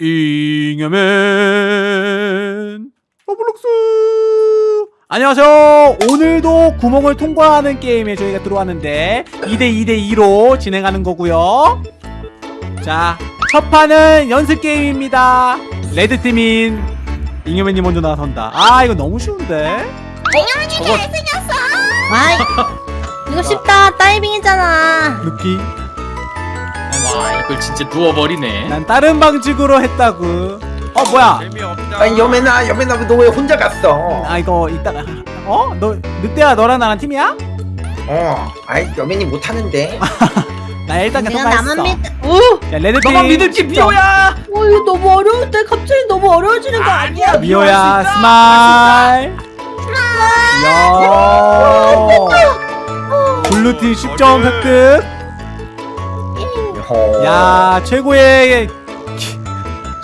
잉여맨. 로블록스. 안녕하세요. 오늘도 구멍을 통과하는 게임에 저희가 들어왔는데 2대2대2로 진행하는 거고요. 자 첫 판은 연습 게임입니다. 레드팀인 잉여맨이 먼저 나선다. 아 이거 너무 쉬운데? 저거 아이 이거 쉽다. 다이빙이잖아. 루키 와 이걸 진짜 누워버리네 난 다른 방식으로 했다고 어 뭐야 재미없다. 아니 여매나 여매나 너 왜 혼자 갔어? 아 이거 이따가 어? 너 늑대야 너랑 나랑 팀이야? 어, 아이 여매니 못하는데. 나 일단 계속 나만 했어 믿 오! 야 레드팀 너만 믿을지 미호야 어 이거 너무 어려운데 갑자기 너무 어려워지는 거 아니야? 미호야 스마일 야 블루팀 10점 획득 어. 야 최고의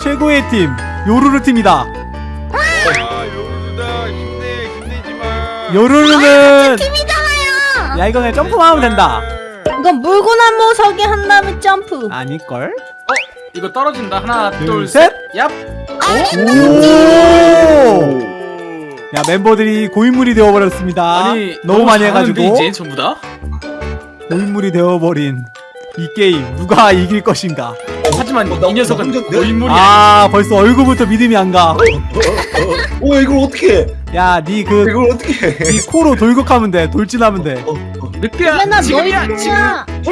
최고의 팀 요루루 팀이다 아, 요루루다. 힘내, 힘내지 마. 요루루는 팀이잖아요 야 이거 그냥 점프만 하면 된다 이건 물구나무 뭐 서기 한 다음에 점프 아닐걸? 이거 떨어진다 하나 둘셋 둘셋얍 오! 야 멤버들이 고인물이 되어버렸습니다 아니 너무 많이 잘하는데, 해가지고 이제 전부 다 고인물이 되어버린 이 게임 누가 이길 것인가 하지만 어, 나- 이 녀석은? 고인물이 아... 아 벌써 얼굴부터 믿음이 안가 오 이걸 어떻게? 해? 야니 그 이걸 어떻게? 해? 니 코로 돌격하면 돼 돌진하면 돼 늑대야 얘나 지금이야 너희 지금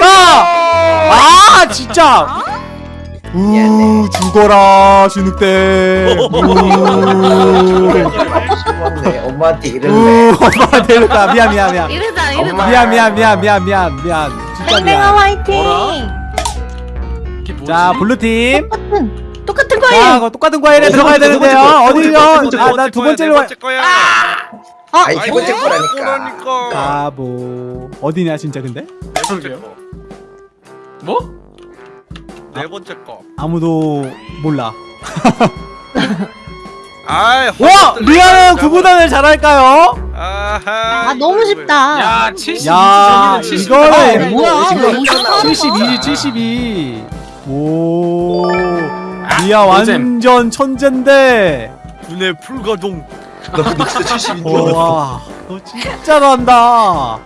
아! 아 진짜 우. 죽어라 진흙대. 엄마한테 우 이럴래. 엄마 데려가 미안 미안 미안 이러다 엄마. 미안 미안 미안 미안 미안 미안 땡땡아 화이팅 뭐라? 이게 뭐지? 자 블루팀 똑같은 똑같은 자 거예요 그거 똑같은 과일에 어, 들어가야 되는데요 어디요 거, 아나두 번째로 네와 번째 거야. 아이 두 번째 거라니까. 그러니까. 바보 어디냐 진짜 근데 네 번째 거. 뭐? 네 번째 거. 아무도 몰라 아이. 와 리아는 구구단을 잘할까요? 아하. 아 너무 쉽다 야 72. 야 70. 이거는 아, 뭐야, 지금 왜 이렇게 하는 72 72오 아, 리아 노잼. 완전 천재인데 군의 풀가동. 너 근데 진짜 72년. 와너 진짜 잘한다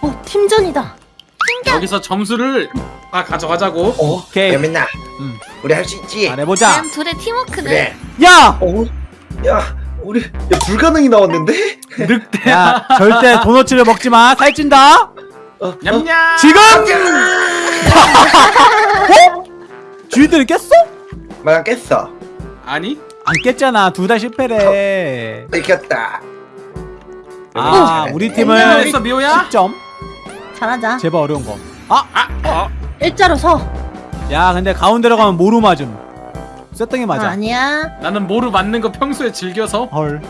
어 팀전이다 여기서 점수를 다 가져가자고 어, 오케이. 여매나. 음. 우리 할 수 있지. 잘해보자 둘의 팀워크네 그래. 야! 어, 야, 우리 야 불가능이 나왔는데? 늑대야 야 절대 도너츠를 먹지마 살찐다 어, 냠냠 지금! 어? 주인들이 깼어? 마냥 깼어. 아니 안 깼잖아 둘 다 실패래 이겼다. 아. 우리 팀은 했어 미호야? 10점 잘하자 제발 어려운 거 아! 아. 일자로 서 야 근데 가운데로 가면 모루 맞음 쇠덩이 아, 맞아 아 니야 나는 모루 맞는 거 평소에 즐겨서 헐음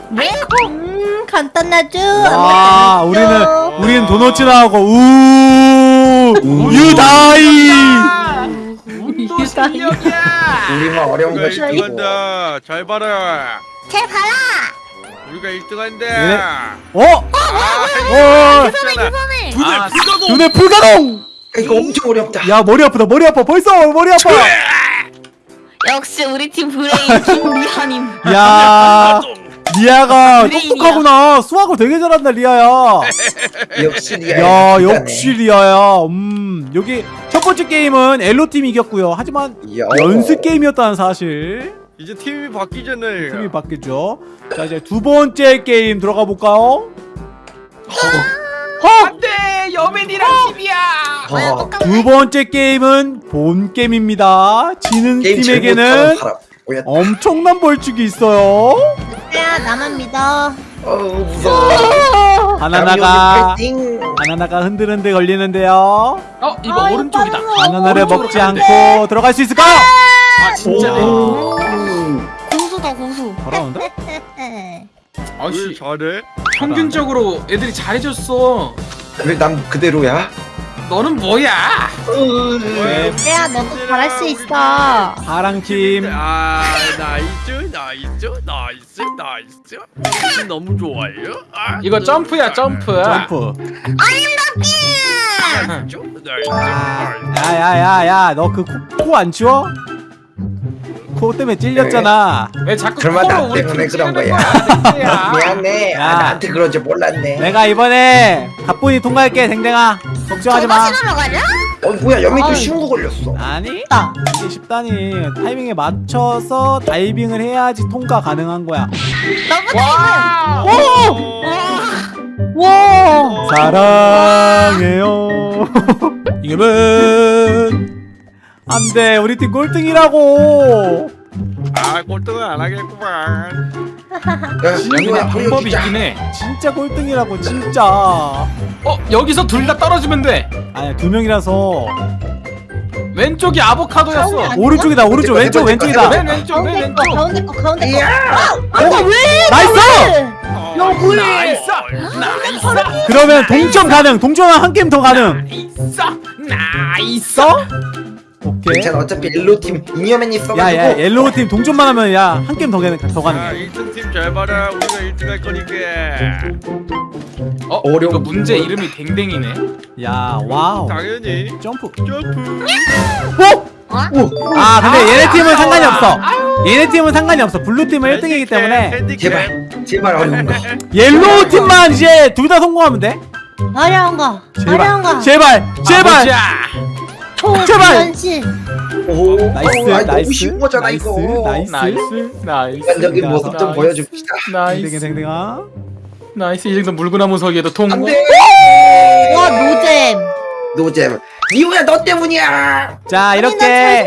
간단하죠 와, 우리는 죠. 우리는 도너츠 나오고 우 유다이 아, 운도 실력이야 우리만 어려운 거 시키고. 1등한다. 잘 봐라. 잘 봐라 우리가 1등한다. 얘네- 어? 아, 어 했잖아. 군의 아, 풀가동. 눈에 불가동 이거 엄청 어렵다. 야 머리 아프다 머리 아파 벌써 머리 아파 역시 우리 팀 브레인 김미하님 야 리아가. 똑똑하구나 수학을 되게 잘한다 리아야 역시 리아. 야. 역시 리아야 음 여기 첫 번째 게임은 yellow 팀이 이겼고요 하지만 야. 연습 게임이었다는 사실 이제 팀이 바뀌잖아요. 팀이 바뀌죠 자 이제 두 번째 게임 들어가 볼까요 안돼 여맨이랑 팀이야 어, 두 번째 게임은 본 게임입니다 지는 게임 팀에게는. 뭐야? 엄청난 벌칙이 있어요 야 나만 믿어 어 무서워. 바나나가 파이팅. 바나나가 흔들흔들 걸리는데요 어 이거 아, 오른쪽이다 바나나를 먹지. 않고 들어갈 수 있을까요? 아 진짜 오. 고수다 왜 아씨 잘해? 평균적으로 애들이 잘해줬어 왜 난 그대로야? 너는 뭐야? 네, 늑대야 너도 잘할 수 있어. 파랑팀 아 nice nice nice nice 너무 좋아요 아, 이거 점프야 점프. 점프 nice nice nice 야야야야 너 그 코 안 치워? 코 때문에 찔렸잖아 왜 자꾸 그러면 나 우리 때문에 팀 그런 거야. 늑대야. 미안해. 야. 아, 나한테 그럴 줄 몰랐네. 내가 이번에 가뿐히 통과할게 댕댕아 걱정하지 마? 어 뭐야 여기 또 아유. 쉬운 거 걸렸어. 아니 나. 이게 쉽다니 타이밍에 맞춰서 다이빙을 해야지 통과 가능한 거야 와. 와. 사랑해요 이금은 안돼 우리 팀 꼴등이라고 아 꼴등은 안 하겠구만 야 이거야 방법이. 있긴 해. 진짜 꼴등이라고 진짜 어 여기서 둘 다 떨어지면 돼. 아니 두 명이라서 왼쪽이 아보카도였어. 오른쪽이다 오른쪽 왼쪽 왼쪽이다 맨 왼쪽 맨 가운데 거 왼쪽. 가운데 거 가운데 거. 이야. 아니 왜? 나이스 야 뭐해? 나이스 나이스 그러면 동점 가능 동점은 한 게임 더 가능 나이스 나이스. 오케이. 괜찮아. 어차피 옐로 팀 이녀맨 있어가지고. 야야 옐로우 팀 동점만 하면 야한 게임 더 가능 더아 가능해 1등 팀 잘 봐라. 우리가 1등 할 거니까. 어 어려운 이거 문제 거. 이름이 댕댕이네. 야 와우. 당연히. 점프. 점프. 오! 아 근데 얘네 팀은 상관이 없어. 얘네 팀은 상관이 없어. blue 팀은 1등이기 때문에. 제발 제발 어려운 거. yellow 팀만 이제 둘 다 성공하면 돼? 어려운 거. 어려운 거. 제발. 제발. 가 보자. 제발! 초현실. 오 nice 어, 아니, 나이스 너무 쉬운 거잖아 nice 이거. nice nice nice 인간적인 모습 좀 nice. 보여줍시다. nice 댕댕아 nice 이 정도 물구나무 서기에도 통과. 안돼. 와 노잼. 노잼. 이호야 너 때문이야. 자 이렇게.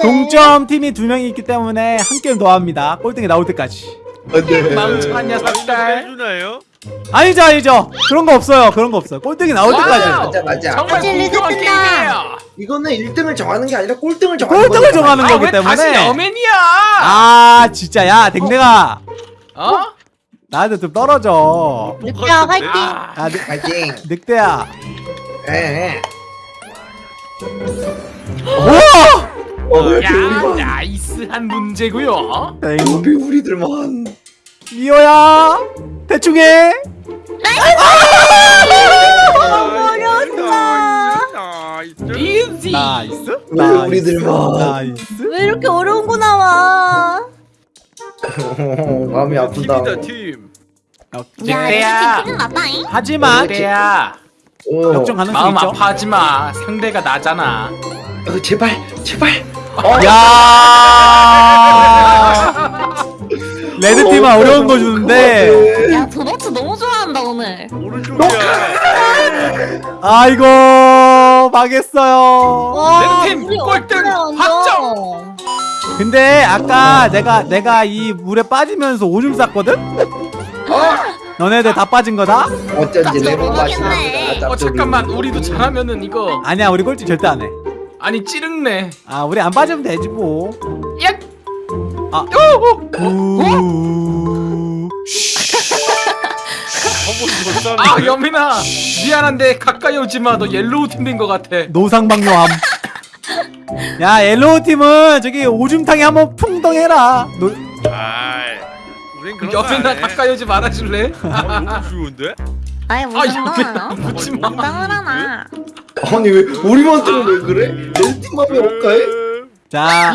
동점 팀이 두 명이 있기 때문에 한 게임 더 합니다 꼴등이 나올 때까지 안돼. 망청한 녀석들. 해주나요? 아니죠 아니죠 그런 거 없어요 그런 거 없어요 꼴등이 나올 와우. 때까지 맞아 맞아. 정말 공평한 끝나. 게임이에요. 이거는 1등을 정하는 게 아니라 꼴등을 정하는 꼴등을 거잖아. 정하는 아 거기 왜 다시 때문에 여맨이야? 아 진짜 야 댕댕아 어? 나한테 좀 떨어져 늑대야 화이팅. 아, 아 늑, 파이팅. 늑대야 예. 우와 어, 왜야 우리만? 나이스한 문제고요. 왜땡 우리들만? 미호야 대충 해. 나이스 왜 우리들만? 나이스 왜 이렇게 어려운 거 나와? 마음이 아프다. 팀이다 팀 늑대야. 하지만 늑대야. 어, 역전 가능성 마음 있죠 아파하지 마. 상대가 나잖아. 어, 제발, 제발. 야 레드팀은 어, 어려운 거 주는데 야 도넛 너무 좋아한다 오늘. 오른쪽이야 아이고 망했어요 와, 우리 꼴등 어떡해. 확정. 근데 아까 내가 내가 이 물에 빠지면서 오줌 쌌거든? 너네들 다 빠진 거다? 어쩐지 레몬 맛이 모르겠네. 나. 어 잠깐만 우리도 잘하면은 이거 아니야 우리 꼴찌 절대 안해 아니 찌릉네. 아 우리 안 빠지면 되지 뭐 야. 아. 오, 오. 우... 한번 아 여민아 미안한데 가까이 오지 마. 너 옐로우 팀된거 같아. 노상방뇨함 야 옐로우 팀은 저기 오줌탕에 한번 풍덩해라 노... 아이 우린 그런 거 여민아. 가까이 오지 말아줄래? 아, 너무 쉬운데? 아이 아 무슨 여민아 거? 묻지 마. 당하나. 아니 왜 우리만큼은 왜 그래? 내 팀만이 없까이? 자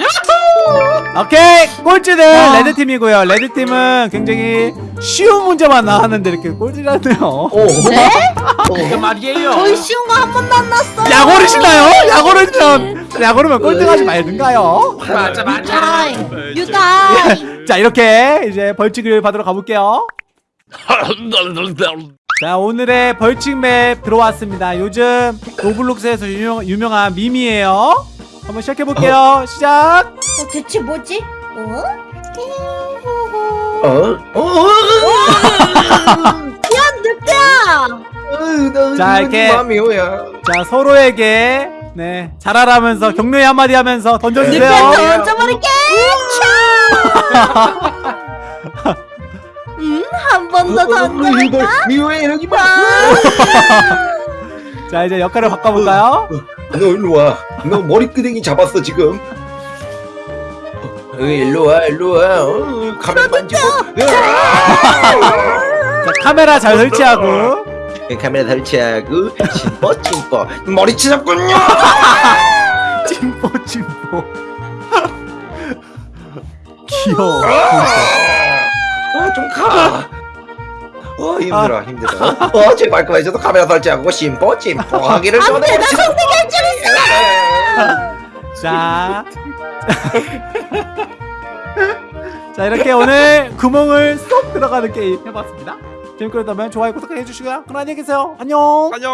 오케이 꼴찌는 레드팀이고요 레드팀은 굉장히 쉬운 문제만 나왔는데 이렇게 꼴찌라네요 어. 네? 그 말이에요. 거의 쉬운 거 한 번도 안 났어요. 약오르시나요? 약오르면 약오르면 꼴등하지 말든가요 맞아 맞아. 유타임. 유타임. 자 이렇게 이제 벌칙을 받으러 가볼게요 자 오늘의 벌칙 맵 들어왔습니다 요즘 로블록스에서 유명, 유명한 밈이에요 한번 시작해볼게요 시작 어, 대체 뭐지? 어? 어? 어? 야 늑대야. 자, 이렇게. 자 서로에게 네 잘하라면서 격려의 한마디 하면서 던져주세요 늑대 던져버릴게. 음, 한 번더 어, 어, 어, 던져볼까? 미호야 여기 봐. 자 이제 역할을 바꿔볼까요? 너 일로 와. 너 머리끄댕이 잡았어 지금. 어, 일로 와, 일로 와. 어, 가면 만지고. 자 카메라 잘 설치하고 카메라 설치하고 찜뻐 찜뻐 머리치 잡군요. 찜뽀 찜뽀 귀여워 아, 좀 가. 어 힘들어 힘들어. 어 제발 그만해줘도 카메라 설치하고 심뻐 찜뻐 하기를 전해. 나? 자. 자 이렇게 오늘 구멍을 쏙 들어가는 게임 해봤습니다. 재밌게 면 좋아요 구독 해 주시고요. 그럼 안녕히 계세요. 안녕. 안녕.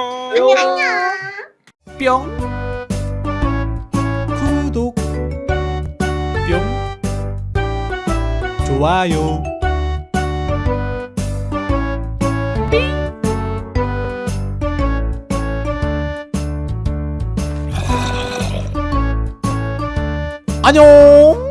뿅. 구독. 뿅. 좋아요 안녕